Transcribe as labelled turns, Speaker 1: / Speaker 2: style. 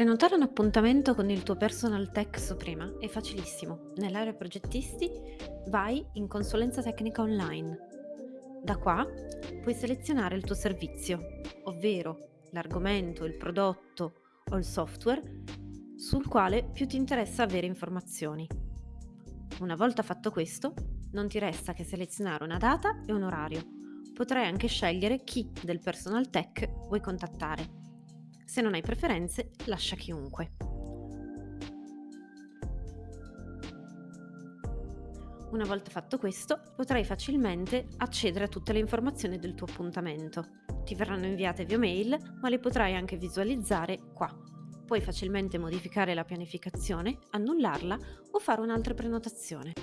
Speaker 1: Prenotare un appuntamento con il tuo personal tech su Prima è facilissimo. Nell'area progettisti vai in consulenza tecnica online. Da qua puoi selezionare il tuo servizio, ovvero l'argomento, il prodotto o il software sul quale più ti interessa avere informazioni. Una volta fatto questo, non ti resta che selezionare una data e un orario. Potrai anche scegliere chi del personal tech vuoi contattare. Se non hai preferenze, lascia chiunque. Una volta fatto questo, potrai facilmente accedere a tutte le informazioni del tuo appuntamento. Ti verranno inviate via mail, ma le potrai anche visualizzare qua. Puoi facilmente modificare la pianificazione, annullarla o fare un'altra prenotazione.